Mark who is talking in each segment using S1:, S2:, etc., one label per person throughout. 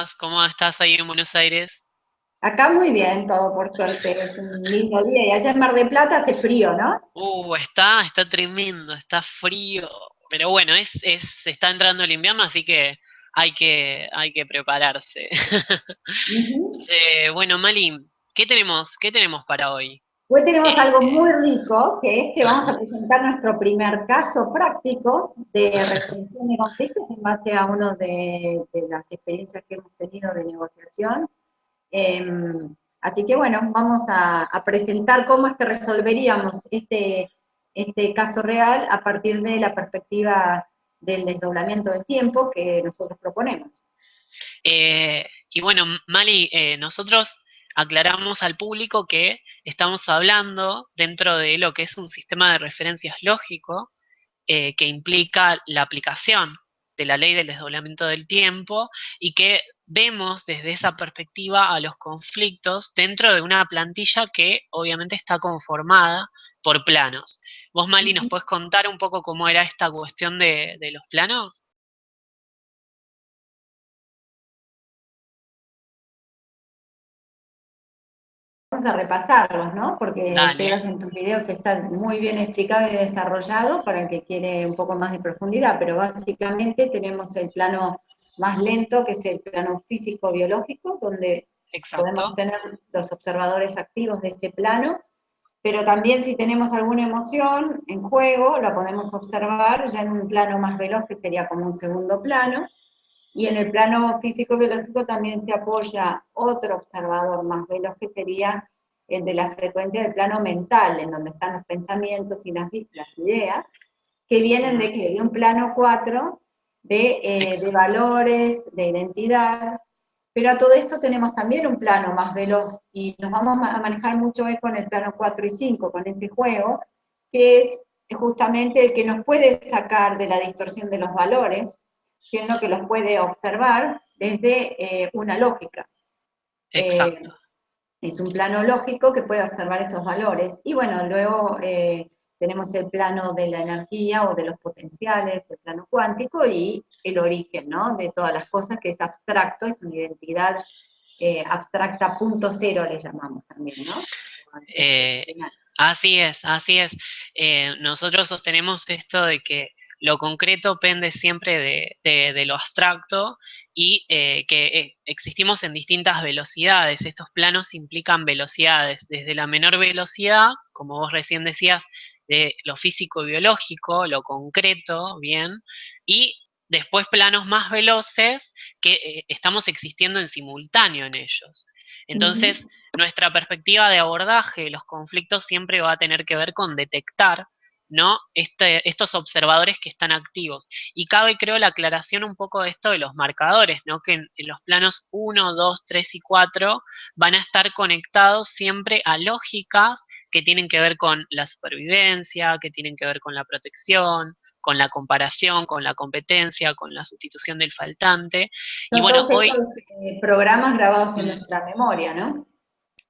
S1: ¿cómo estás? ¿Cómo estás ahí en Buenos Aires?
S2: Acá muy bien, todo por suerte, es un lindo día. Y allá en Mar del Plata hace frío, ¿no?
S1: Uh, está, está tremendo, está frío. Pero bueno, es, es, está entrando el invierno, así que hay que, hay que prepararse. Eh, bueno, Mali, ¿qué tenemos, qué tenemos para hoy?
S2: Hoy tenemos
S1: Eh,
S2: algo muy rico, que es que vamos a presentar nuestro primer caso práctico de resolución de conflictos en base a uno de, de las experiencias que hemos tenido de negociación. Em, así que bueno, vamos a, a presentar cómo es que resolveríamos este, este caso real a partir de la perspectiva del desdoblamiento del tiempo que nosotros proponemos.
S1: Eh, y bueno, Mali, eh, nosotros aclaramos al público que estamos hablando dentro de lo que es un sistema de referencias lógico eh, que implica la aplicación de la ley del desdoblamiento del tiempo y que vemos desde esa perspectiva a los conflictos dentro de una plantilla que obviamente está conformada por planos. Vos, Mali, ¿nos podés contar un poco cómo era esta cuestión de, de los planos?
S2: Vamos a repasarlos, ¿no? Porque en tus videos está muy bien explicado y desarrollado para el que quiere un poco más de profundidad, pero básicamente tenemos el plano más lento, que es el plano físico-biológico, donde podemos tener los observadores activos de ese plano, pero también si tenemos alguna emoción en juego, la podemos observar ya en un plano más veloz, que sería como un segundo plano, y en el plano físico-biológico también se apoya otro observador más veloz que sería el de la frecuencia del plano mental, en donde están los pensamientos y las, las ideas, que vienen de, de un plano 4 de, eh, de valores, de identidad, pero a todo esto tenemos también un plano más veloz y nos vamos a manejar mucho hoy con el plano 4 y 5, con ese juego, que es justamente el que nos puede sacar de la distorsión de los valores, siendo que los puede observar desde eh, una lógica. Eh,
S1: Exacto.
S2: Es un plano lógico que puede observar esos valores. Y bueno, luego eh, tenemos el plano de la energía o de los potenciales, el plano cuántico y el origen ¿no? de todas las cosas, que es abstracto, es una identidad eh, abstracta punto cero, le llamamos también, ¿no?
S1: Eh, así es, así es. Nosotros sostenemos esto de que lo concreto pende siempre de, de- de lo abstracto y eh, que eh, existimos en distintas velocidades. Estos planos implican velocidades, desde la menor velocidad, como vos recién decías, de lo físico-biológico, lo concreto, bien, y después planos más veloces que eh, estamos existiendo en simultáneo en ellos.
S2: Uh
S1: Entonces,
S2: -huh.
S1: nuestra perspectiva de abordaje de los conflictos siempre va a tener que ver con detectar ¿no? Este, estos observadores que están activos. Y cabe, creo, la aclaración un poco de esto de los marcadores, ¿no? que en, en, los planos 1, 2, 3 y 4 van a estar conectados siempre a lógicas que tienen que ver con la supervivencia, que tienen que ver con la protección, con la comparación, con la competencia, con la sustitución del faltante. Y bueno,
S2: todos
S1: hoy...
S2: estos eh, programas grabados en nuestra memoria, ¿no?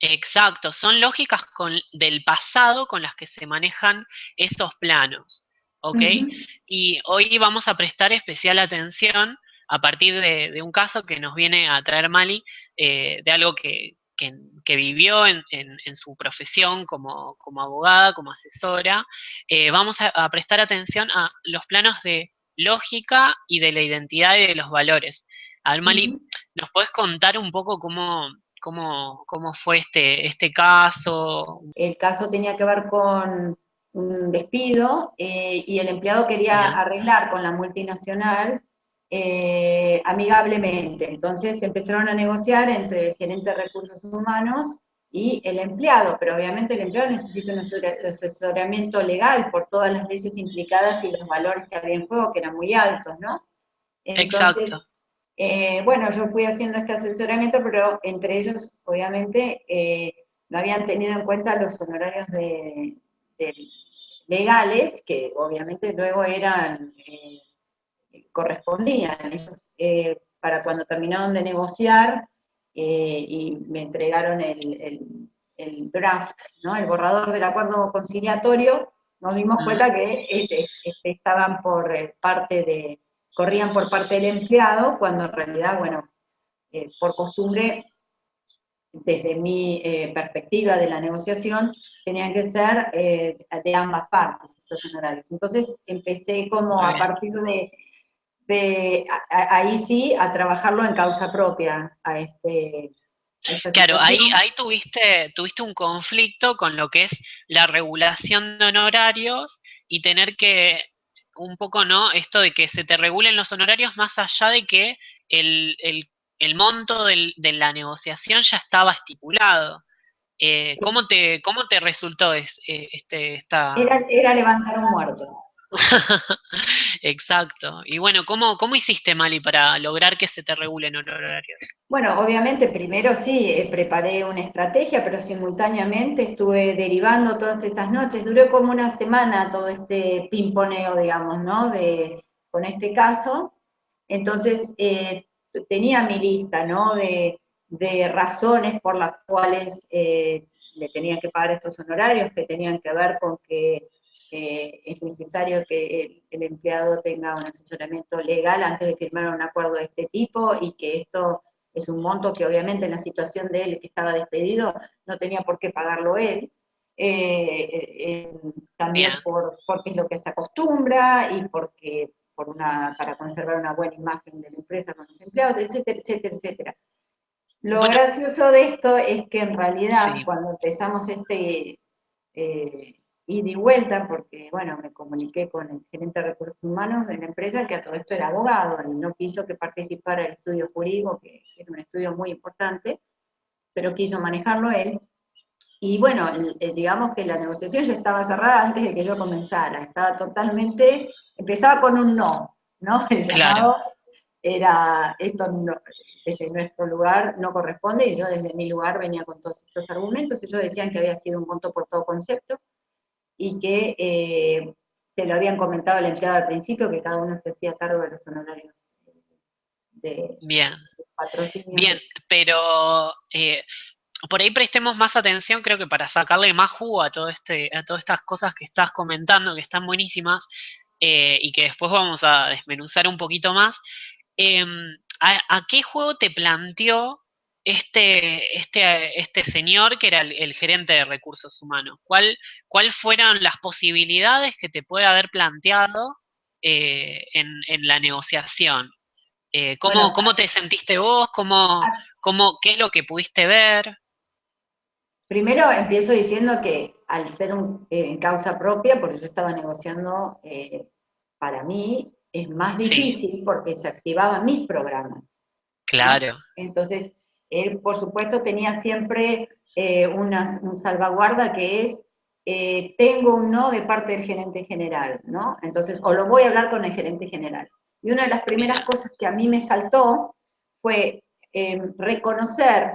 S1: Exacto, son lógicas con, del pasado con las que se manejan esos planos, ¿ok?
S2: Uh -huh.
S1: Y hoy vamos a prestar especial atención a partir de, de un caso que nos viene a traer Mali, eh, de algo que, que, que vivió en, en, en, su profesión como, como, abogada, como asesora. Eh, vamos a, a prestar atención a los planos de lógica y de la identidad y de los valores. A ver, Mali, uh -huh. ¿nos podés contar un poco cómo, cómo, cómo fue este, este caso.
S2: El caso tenía que ver con un despido eh, y el empleado quería arreglar con la multinacional eh, amigablemente. Entonces empezaron a negociar entre el gerente de recursos humanos y el empleado, pero obviamente el empleado necesita un asesoramiento legal por todas las leyes implicadas y los valores que había en juego, que eran muy altos, ¿no? Entonces,
S1: Exacto.
S2: Eh, bueno, yo fui haciendo este asesoramiento, pero entre ellos, obviamente, eh, no habían tenido en cuenta los honorarios de, de legales, que obviamente luego eran, eh, correspondían. Ellos, para cuando terminaron de negociar y me entregaron el, el, el, draft, ¿no? el borrador del acuerdo conciliatorio, nos dimos
S1: Mm.
S2: cuenta que este, este, estaban por parte de corrían por parte del empleado, cuando en realidad, bueno, eh, por costumbre, desde mi eh, perspectiva de la negociación, tenían que ser eh, de ambas partes estos honorarios. Entonces empecé como a partir de, ahí sí, a trabajarlo en causa propia, a este...
S1: claro, ahí, ahí tuviste, tuviste un conflicto con lo que es la regulación de honorarios y tener que un poco, ¿no? Esto de que se te regulen los honorarios más allá de que el, monto de la negociación ya estaba estipulado. Eh, ¿cómo, te, ¿Cómo te resultó eh, este, esta...?
S2: Era, era levantar un muerto.
S1: Exacto. Y bueno, ¿cómo, ¿cómo hiciste, Mali, para lograr que se te regulen horarios?
S2: Bueno, obviamente primero sí, eh, preparé una estrategia, pero simultáneamente estuve derivando todas esas noches. Duró como una semana todo este pimponeo, digamos, ¿no? De, con este caso. Entonces, eh, tenía mi lista, ¿no? De, razones por las cuales eh, le tenía que pagar estos honorarios, que tenían que ver con que es necesario que el, empleado tenga un asesoramiento legal antes de firmar un acuerdo de este tipo y que esto es un monto que obviamente en la situación de él que estaba despedido no tenía por qué pagarlo él. Eh, eh, también por, porque es lo que se acostumbra y porque por una, para conservar una buena imagen de la empresa con los empleados, etcétera, etcétera, etcétera. Lo gracioso de esto es que en realidad cuando empezamos este, eh, y di vuelta porque, bueno, me comuniqué con el gerente de recursos humanos de la empresa, que a todo esto era abogado, y no quiso que participara el estudio jurídico, que es un estudio muy importante, pero quiso manejarlo él. Y bueno, digamos que la negociación ya estaba cerrada antes de que yo comenzara, estaba totalmente, empezaba con un no, ¿no? El llamado era, esto desde nuestro lugar no corresponde, y yo desde mi lugar venía con todos estos argumentos, ellos decían que había sido un monto por todo concepto, y que eh, se lo habían comentado al empleado al principio, que cada uno se hacía cargo de los honorarios
S1: de, Bien. patrocinio. Bien, pero eh, por ahí prestemos más atención, creo que para sacarle más jugo a, todo este, a todas estas cosas que estás comentando, que están buenísimas, eh, y que después vamos a desmenuzar un poquito más. Em, ¿a, qué juego te planteó este, este, este señor que era el, gerente de recursos humanos? ¿Cuál, ¿Cuál fueron las posibilidades que te puede haber planteado eh, en, la negociación? Eh, ¿cómo, ¿cómo, te sentiste vos? ¿Cómo, ah. cómo, ¿Qué es lo que pudiste ver?
S2: Primero empiezo diciendo que al ser un, eh, en causa propia, porque yo estaba negociando, para mí es más difícil porque se activaban mis programas.
S1: Claro.
S2: Entonces, él, por supuesto, tenía siempre eh, una, salvaguarda que es, eh, tengo un no de parte del gerente general, ¿no? Entonces, o lo voy a hablar con el gerente general. Y una de las primeras cosas que a mí me saltó fue eh, reconocer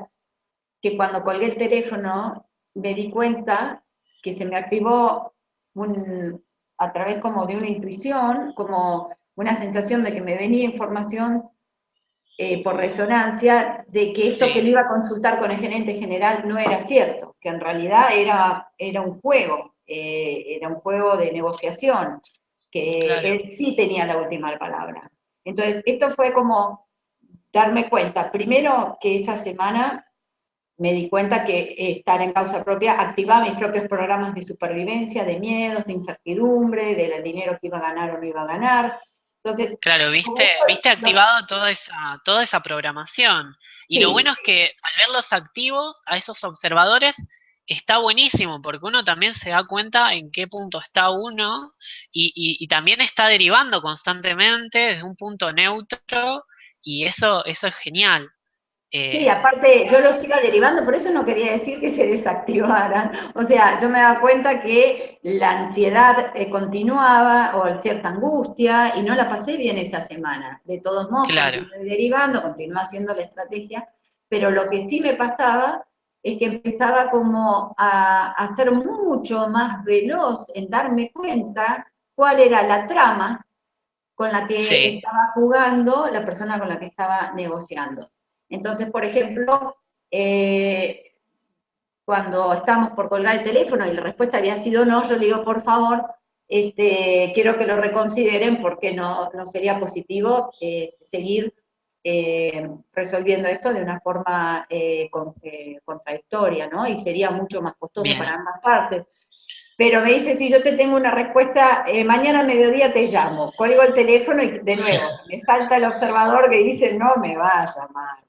S2: que cuando colgué el teléfono me di cuenta que se me activó a través como de una intuición, como una sensación de que me venía información eh, por resonancia de que esto que lo iba a consultar con el gerente general no era cierto, que en realidad era, era un juego, eh, era un juego de negociación, que él sí tenía la última palabra. Entonces, esto fue como darme cuenta, primero que esa semana me di cuenta que estar en causa propia activaba mis propios programas de supervivencia, de miedos, de incertidumbre, del dinero que iba a ganar o no iba a ganar, entonces,
S1: claro, viste, viste activado toda esa, toda esa programación. Y lo bueno es que al verlos activos, a esos observadores, está buenísimo, porque uno también se da cuenta en qué punto está uno y, y, también está derivando constantemente desde un punto neutro y eso, eso es genial.
S2: Sí, eh, aparte yo los iba derivando, por eso no quería decir que se desactivaran. O sea, yo me daba cuenta que la ansiedad eh, continuaba o cierta angustia y no la pasé bien esa semana. De todos modos,
S1: claro.
S2: derivando, continué haciendo la estrategia, pero lo que sí me pasaba es que empezaba como a, a ser mucho más veloz en darme cuenta cuál era la trama con la que estaba jugando la persona con la que estaba negociando. Entonces, por ejemplo, eh, cuando estamos por colgar el teléfono y la respuesta había sido no, yo le digo, por favor, este, quiero que lo reconsideren porque no, no sería positivo eh, seguir eh, resolviendo esto de una forma eh, contradictoria, ¿no? Y sería mucho más costoso para ambas partes. Pero me dice, si yo te tengo una respuesta, mañana a mediodía te llamo. Cuelgo el teléfono y de nuevo, me salta el observador que dice, no me va a llamar.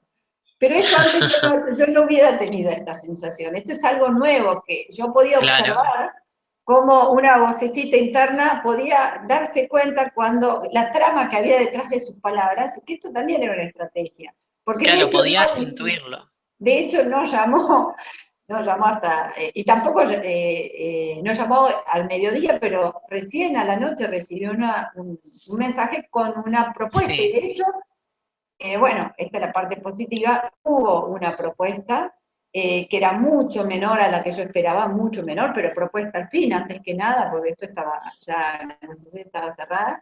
S2: Pero eso antes yo no, hubiera tenido esta sensación. Esto es algo nuevo que yo podía observar cómo una vocecita interna podía darse cuenta cuando la trama que había detrás de sus palabras, que esto también era una estrategia.
S1: Porque claro, podías intuirlo.
S2: De hecho, no llamó, no llamó hasta, eh, y tampoco eh, eh, no llamó al mediodía, pero recién a la noche recibió un, mensaje con una propuesta. Y de hecho, bueno, esta es la parte positiva, hubo una propuesta eh, que era mucho menor a la que yo esperaba, mucho menor, pero propuesta al fin, antes que nada, porque esto estaba, ya la negociación estaba cerrada.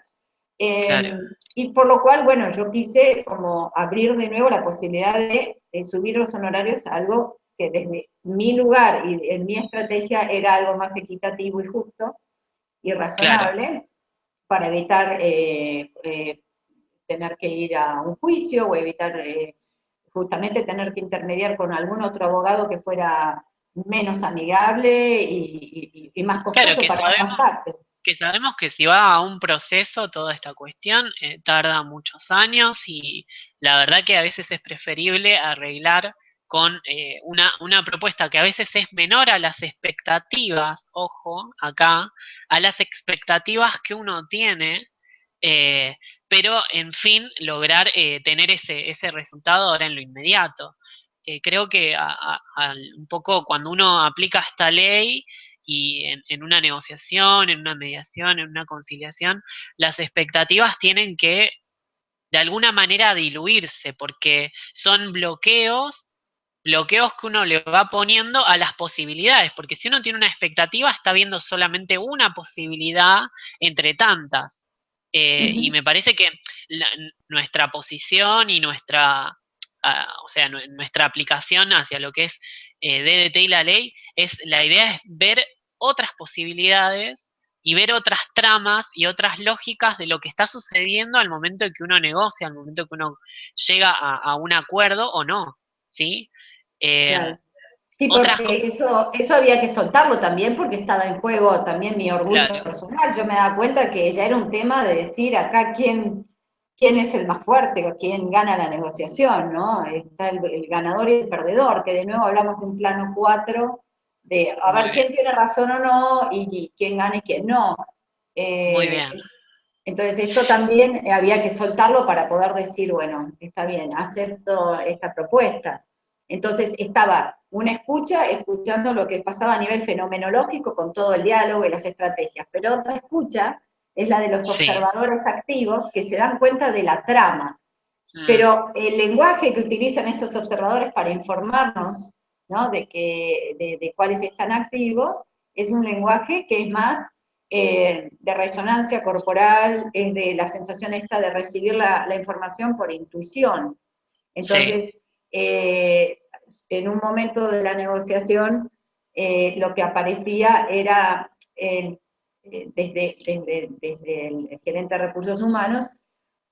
S2: Eh, y por lo cual, bueno, yo quise como abrir de nuevo la posibilidad de, subir los honorarios a algo que desde mi lugar y en mi estrategia era algo más equitativo y justo y razonable para evitar eh, tener que ir a un juicio o evitar justamente tener que intermediar con algún otro abogado que fuera menos amigable y, más costoso para ambas partes.
S1: Que sabemos que si va a un proceso toda esta cuestión eh, tarda muchos años y la verdad que a veces es preferible arreglar con eh, una, una, propuesta que a veces es menor a las expectativas, ojo, acá, a las expectativas que uno tiene, eh, pero en fin, lograr eh, tener ese, ese resultado ahora en lo inmediato. Eh, creo que un poco cuando uno aplica esta ley y en, una negociación, en una mediación, en una conciliación, las expectativas tienen que de alguna manera diluirse, porque son bloqueos, bloqueos que uno le va poniendo a las posibilidades, porque si uno tiene una expectativa, está viendo solamente una posibilidad entre tantas. Eh, y me parece que nuestra posición y nuestra, ah, o sea, nuestra aplicación hacia lo que es eh, DDT y la ley, es la idea es ver otras posibilidades y ver otras tramas y otras lógicas de lo que está sucediendo al momento en que uno negocia, al momento en que uno llega a, un acuerdo o no, ¿sí?
S2: Eh, Sí, porque eso, eso había que soltarlo también porque estaba en juego también mi orgullo personal. Yo me daba cuenta que ya era un tema de decir acá quién, quién es el más fuerte o quién gana la negociación, ¿no? Está el, ganador y el perdedor, que de nuevo hablamos de un plano 4, de a ver quién tiene razón o no y, quién gana y quién no.
S1: Eh, Muy bien.
S2: Entonces esto también había que soltarlo para poder decir, bueno, está bien, acepto esta propuesta. Entonces estaba una escucha escuchando lo que pasaba a nivel fenomenológico con todo el diálogo y las estrategias, pero otra escucha es la de los observadores activos que se dan cuenta de la trama. Mm. Pero el lenguaje que utilizan estos observadores para informarnos de, que, de, cuáles están activos es un lenguaje que es más eh, de resonancia corporal, es de la sensación esta de recibir la, información por intuición. Entonces, eh, en un momento de la negociación, eh, lo que aparecía era, eh, desde, el gerente de recursos humanos,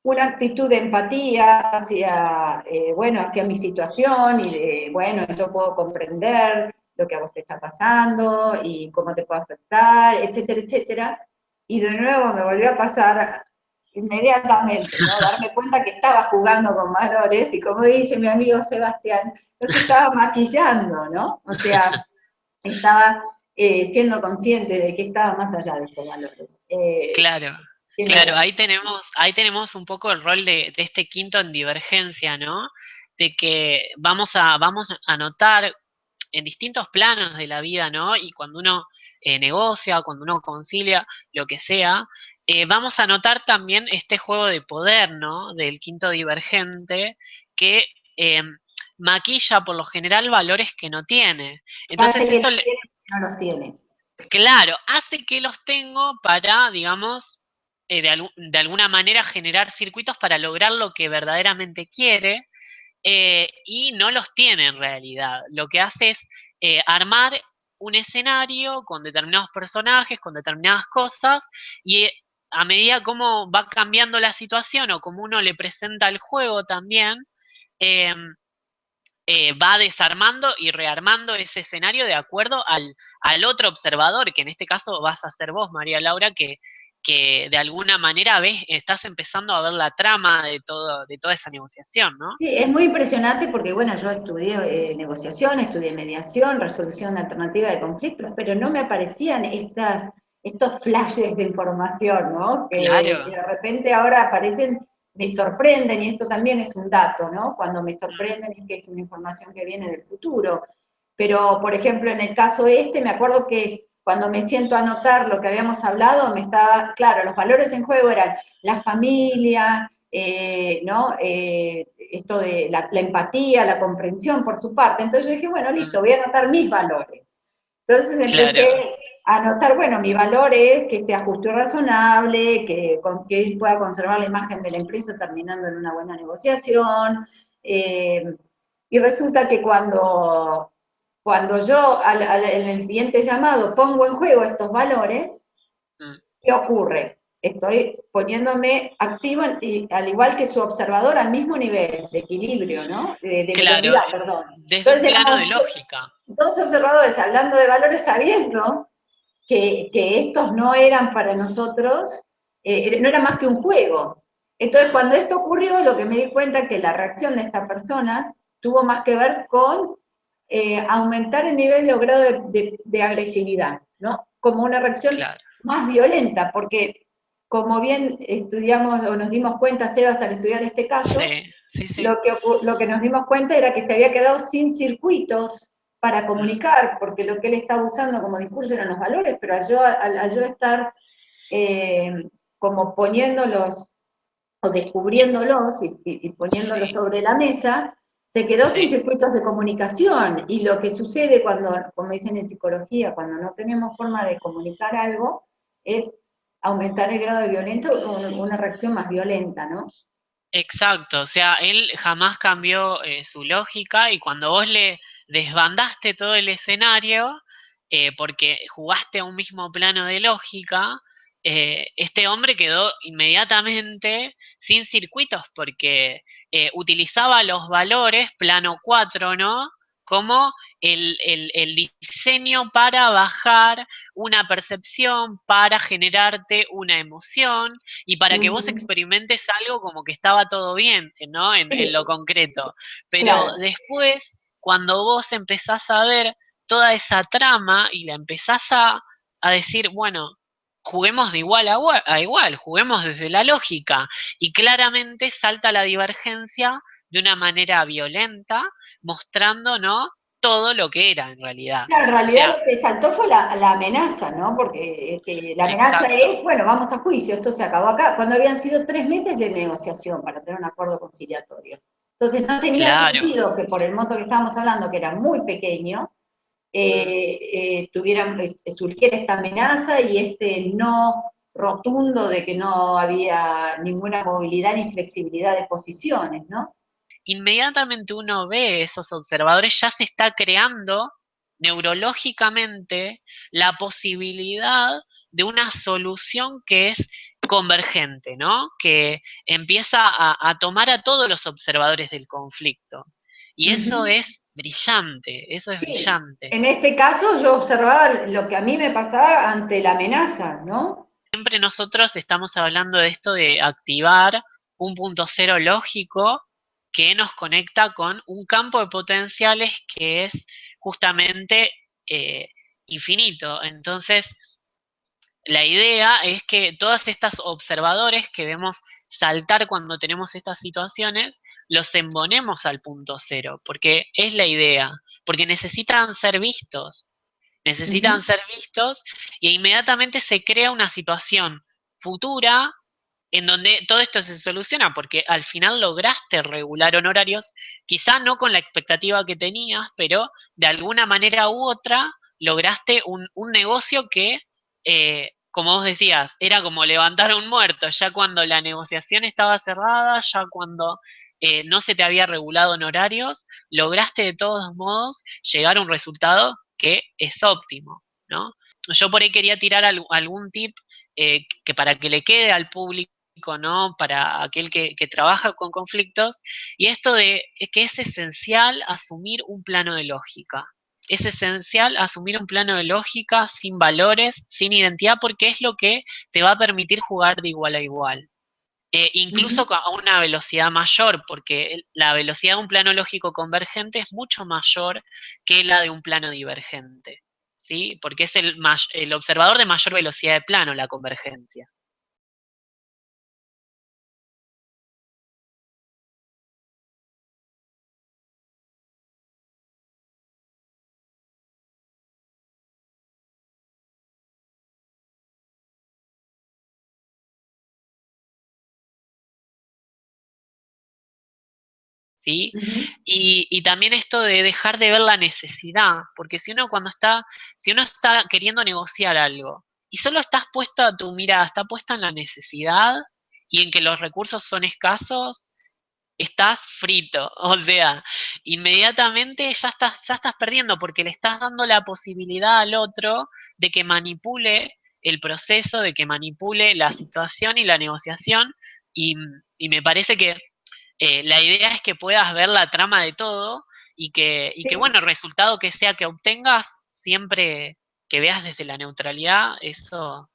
S2: una actitud de empatía hacia, bueno, hacia mi situación y de, bueno, yo puedo comprender lo que a vos te está pasando y cómo te puede afectar, etcétera, etcétera. Y de nuevo me volvió a pasar inmediatamente, ¿no? darme cuenta que estaba jugando con valores y como dice mi amigo Sebastián, yo estaba maquillando, ¿no? O sea, estaba eh, siendo consciente de que estaba más allá de estos valores.
S1: Eh, claro. Claro, ahí tenemos, ahí tenemos un poco el rol de, este quinto en divergencia, ¿no? De que vamos a, vamos a notar en distintos planos de la vida, ¿no? Y cuando uno eh, negocia, cuando uno concilia, lo que sea, eh, vamos a notar también este juego de poder, ¿no? Del quinto divergente, que em, maquilla por lo general valores que no tiene. Entonces eso
S2: no los tiene.
S1: Claro, hace que los tengo para, digamos, eh, de, de, alguna manera generar circuitos para lograr lo que verdaderamente quiere y no los tiene en realidad. Lo que hace es armar un escenario con determinados personajes, con determinadas cosas, y a medida como va cambiando la situación o como uno le presenta el juego también, em, eh, va desarmando y rearmando ese escenario de acuerdo al, al, otro observador, que en este caso vas a ser vos, María Laura, que, que de alguna manera ves, estás empezando a ver la trama de todo, de toda esa negociación, ¿no?
S2: Sí, es muy impresionante porque, bueno, yo estudié eh, negociación, estudié mediación, resolución alternativa de conflictos, pero no me aparecían estas, estos flashes de información, ¿no? Que,
S1: claro.
S2: que de repente ahora aparecen me sorprenden, y esto también es un dato, ¿no? Cuando me sorprenden es que es una información que viene del futuro. Pero, por ejemplo, en el caso este, me acuerdo que cuando me siento a anotar lo que habíamos hablado, me estaba, claro, los valores en juego eran la familia, eh, ¿no? Eh, esto de la, empatía, la comprensión por su parte. Entonces yo dije, bueno, listo, voy a anotar mis valores. Entonces empecé anotar, bueno, mi valor es que sea justo y razonable, que, que pueda conservar la imagen de la empresa terminando en una buena negociación. Eh, y resulta que cuando, cuando yo en el siguiente llamado pongo en juego estos valores, mm. ¿qué ocurre? Estoy poniéndome activo, al igual que su observador, al mismo nivel de equilibrio, ¿no? De,
S1: claro, perdón. Desde Entonces, plano de lógica.
S2: Dos observadores hablando de valores sabiendo que, estos no eran para nosotros, eh, no era más que un juego. Entonces, cuando esto ocurrió, lo que me di cuenta es que la reacción de esta persona tuvo más que ver con eh, aumentar el nivel o grado de, agresividad, ¿no? Como una reacción más violenta, porque como bien estudiamos o nos dimos cuenta, Sebas, al estudiar este caso, Lo, que, lo que nos dimos cuenta era que se había quedado sin circuitos para comunicar, porque lo que él estaba usando como discurso eran los valores, pero al yo, al, yo estar eh, como poniéndolos o descubriéndolos y, poniéndolos sobre la mesa, se quedó sin circuitos de comunicación. Y lo que sucede cuando, como dicen en psicología, cuando no tenemos forma de comunicar algo, es aumentar el grado de violento o una reacción más violenta, ¿no?
S1: Exacto, o sea, él jamás cambió eh, su lógica y cuando vos le desbandaste todo el escenario eh, porque jugaste a un mismo plano de lógica, eh, este hombre quedó inmediatamente sin circuitos porque eh, utilizaba los valores plano 4, ¿no? Como el, diseño para bajar una percepción, para generarte una emoción y para que vos experimentes algo como que estaba todo bien, ¿no? En, lo concreto. Pero después cuando vos empezás a ver toda esa trama y la empezás a, decir, bueno, juguemos de igual a, igual, juguemos desde la lógica, y claramente salta la divergencia de una manera violenta, mostrando, ¿no? todo lo que era en realidad.
S2: en realidad lo que saltó fue la, amenaza, ¿no? Porque este, la amenaza es, bueno, vamos a juicio, esto se acabó acá, cuando habían sido tres meses de negociación para tener un acuerdo conciliatorio. Entonces no tenía sentido que por el monto que estábamos hablando, que era muy pequeño, eh, eh, eh, surgiera esta amenaza y este no rotundo de que no había ninguna movilidad ni flexibilidad de posiciones, ¿no?
S1: Inmediatamente uno ve esos observadores, ya se está creando neurológicamente la posibilidad de una solución que es convergente, ¿no? Que empieza a, tomar a todos los observadores del conflicto. Y eso es brillante, eso es brillante.
S2: En este caso yo observaba lo que a mí me pasaba ante la amenaza, ¿no?
S1: Siempre nosotros estamos hablando de esto de activar un punto cero lógico que nos conecta con un campo de potenciales que es justamente eh, infinito. Entonces, la idea es que todas estas observadores que vemos saltar cuando tenemos estas situaciones, los embonemos al punto cero, porque es la idea, porque necesitan ser vistos, necesitan ser vistos y inmediatamente se crea una situación futura en donde todo esto se soluciona, porque al final lograste regular honorarios, quizá no con la expectativa que tenías, pero de alguna manera u otra lograste un, un negocio que eh, como vos decías, era como levantar a un muerto, ya cuando la negociación estaba cerrada, ya cuando eh, no se te había regulado honorarios, lograste de todos modos llegar a un resultado que es óptimo, ¿no? Yo por ahí quería tirar algún tip eh, que para que le quede al público ¿no? Para aquel que, trabaja con conflictos, y esto de que es esencial asumir un plano de lógica. Es esencial asumir un plano de lógica sin valores, sin identidad, porque es lo que te va a permitir jugar de igual a igual. Eh, incluso a una velocidad mayor, porque la velocidad de un plano lógico convergente es mucho mayor que la de un plano divergente, ¿sí? Porque es el, el observador de mayor velocidad de plano, la convergencia. ¿Sí? y, también esto de dejar de ver la necesidad, porque si uno cuando está, si uno está queriendo negociar algo y solo estás puesto a tu mirada, está puesta en la necesidad y en que los recursos son escasos, estás frito, o sea, inmediatamente ya estás, ya estás perdiendo porque le estás dando la posibilidad al otro de que manipule el proceso, de que manipule la situación y la negociación, y me parece que eh, la idea es que puedas ver la trama de todo y que, y que, bueno, el resultado que sea que obtengas, siempre que veas desde la neutralidad, eso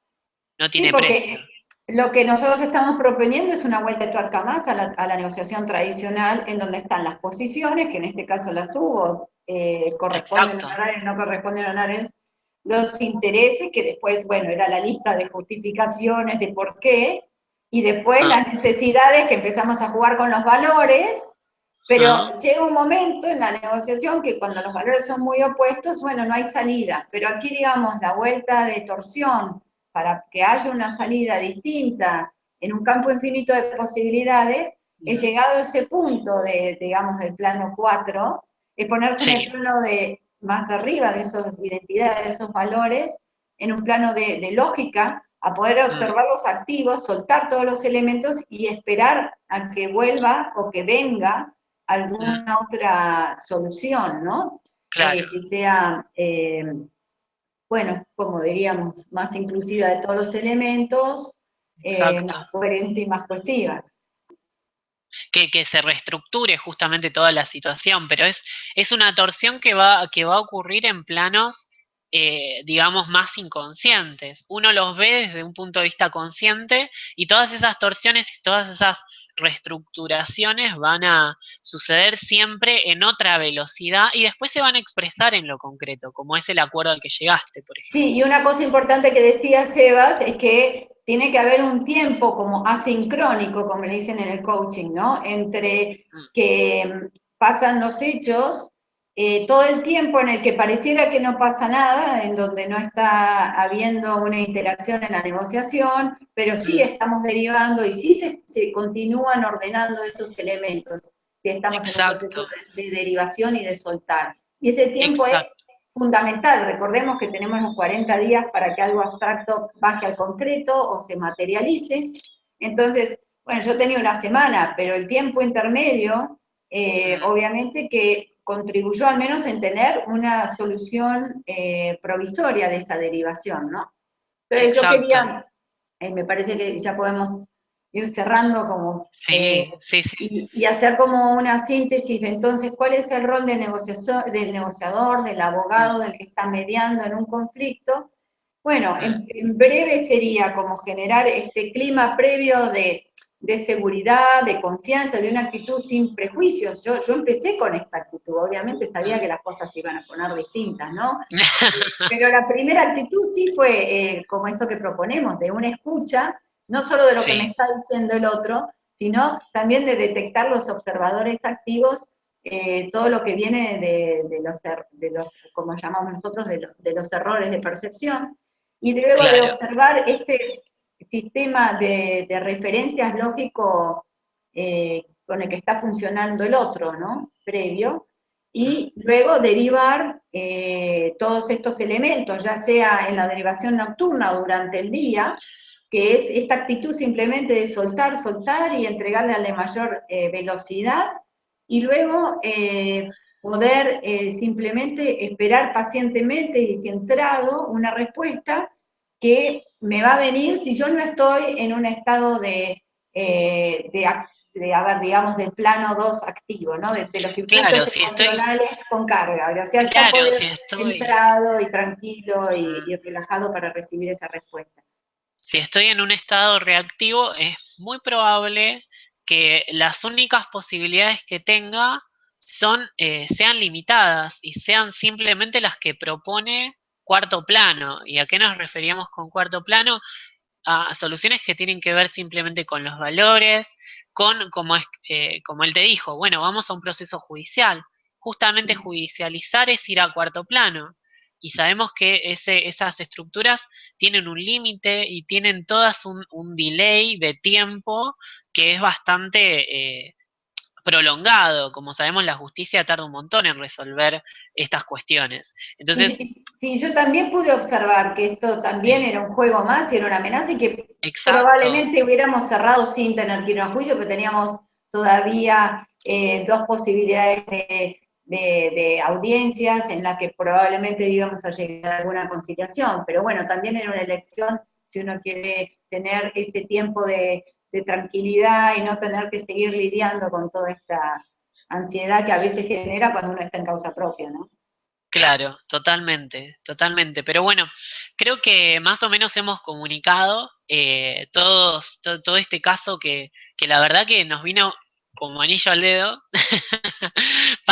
S1: no tiene precio.
S2: Lo que nosotros estamos proponiendo es una vuelta de tuerca más a la, negociación tradicional, en donde están las posiciones, que en este caso las hubo, eh, corresponden a no corresponden a los intereses, que después, bueno, era la lista de justificaciones de por qué, y después ah. las necesidades que empezamos a jugar con los valores, pero ah. llega un momento en la negociación que cuando los valores son muy opuestos, bueno, no hay salida, pero aquí digamos la vuelta de torsión para que haya una salida distinta en un campo infinito de posibilidades, he llegado a ese punto de, digamos, del plano 4, es ponerse en el plano de más arriba de esas identidades, de esos valores, en un plano de, de lógica, a poder observar los activos, soltar todos los elementos y esperar a que vuelva o que venga alguna otra solución, ¿no?
S1: Claro.
S2: que sea, eh, bueno, como diríamos, más inclusiva de todos los elementos, eh, más coherente y más cohesiva.
S1: Que, que, se reestructure justamente toda la situación, pero es, es una torsión que va, que va a ocurrir en planos eh, digamos, más inconscientes. Uno los ve desde un punto de vista consciente y todas esas torsiones y todas esas reestructuraciones van a suceder siempre en otra velocidad y después se van a expresar en lo concreto, como es el acuerdo al que llegaste, por ejemplo.
S2: Sí, y una cosa importante que decía Sebas es que tiene que haber un tiempo como asincrónico, como le dicen en el coaching, ¿no? Entre mm. que pasan los hechos eh, todo el tiempo en el que pareciera que no pasa nada, en donde no está habiendo una interacción en la negociación, pero sí estamos derivando y sí se, continúan ordenando esos elementos, si estamos en un proceso de, derivación y de soltar. Y ese tiempo es fundamental, recordemos que tenemos los 40 días para que algo abstracto baje al concreto o se materialice, entonces, bueno, yo tenía una semana, pero el tiempo intermedio, eh, obviamente que contribuyó al menos en tener una solución eh, provisoria de esa derivación, ¿no? Entonces yo quería, eh, me parece que ya podemos ir cerrando como...
S1: Eh,
S2: y, hacer como una síntesis de entonces cuál es el rol del negociador, del abogado, del que está mediando en un conflicto. Bueno, en breve sería como generar este clima previo de de seguridad, de confianza, de una actitud sin prejuicios. Yo, yo empecé con esta actitud, obviamente sabía que las cosas se iban a poner distintas, ¿no? Pero la primera actitud sí fue eh, como esto que proponemos, de una escucha, no solo de lo que me está diciendo el otro, sino también de detectar los observadores activos, eh, todo lo que viene de, los, er, de los, como llamamos nosotros, de los, de los errores de percepción, y luego de observar este, sistema de, referencias lógico eh, con el que está funcionando el otro, ¿no? Previo, y luego derivar eh, todos estos elementos, ya sea en la derivación nocturna o durante el día, que es esta actitud simplemente de soltar, soltar y entregarle a la mayor eh, velocidad, y luego poder simplemente esperar pacientemente y centrado una respuesta que me va a venir si yo no estoy en un estado de, eh, de, haber, digamos, del plano 2 activo, ¿no? De, los circuitos emocionales con carga. O sea, claro, si estoy... centrado y tranquilo y, y relajado para recibir esa respuesta.
S1: Si estoy en un estado reactivo, es muy probable que las únicas posibilidades que tenga son, eh, sean limitadas y sean simplemente las que propone cuarto plano. ¿Y a qué nos referíamos con cuarto plano? A soluciones que tienen que ver simplemente con los valores, con, como, es, eh, como él te dijo, bueno, vamos a un proceso judicial. Justamente judicializar es ir a cuarto plano. Y sabemos que ese, esas estructuras tienen un límite y tienen todas un, un, delay de tiempo que es bastante eh, prolongado. Como sabemos, la justicia tarda un montón en resolver estas cuestiones. Entonces,
S2: sí, yo también pude observar que esto también era un juego más y era una amenaza y que probablemente hubiéramos cerrado sin tener que ir a juicio, pero teníamos todavía eh, dos posibilidades de, de, audiencias en las que probablemente íbamos a llegar a alguna conciliación. Pero bueno, también era una elección si uno quiere tener ese tiempo de de tranquilidad y no tener que seguir lidiando con toda esta ansiedad que a veces genera cuando uno está en causa propia, ¿no?
S1: Claro, totalmente, totalmente. Pero bueno, creo que más o menos hemos comunicado eh, todos, todo este caso que, que la verdad que nos vino como anillo al dedo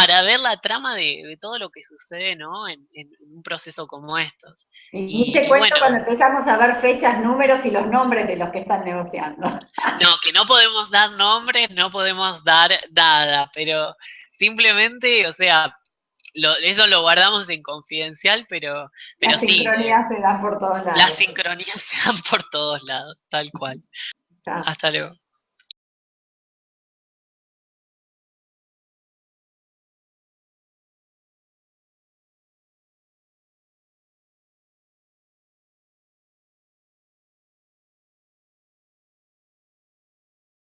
S1: para ver la trama de, todo lo que sucede ¿no? en, un proceso como estos.
S2: Y, te cuento cuando empezamos a ver fechas, números y los nombres de los que están negociando.
S1: no, que no podemos dar nombres, no podemos dar nada, pero simplemente, o sea, eso lo guardamos en confidencial, pero, pero
S2: las sincronías se dan por todos lados.
S1: Las sincronías se dan por todos lados, tal cual. Hasta luego.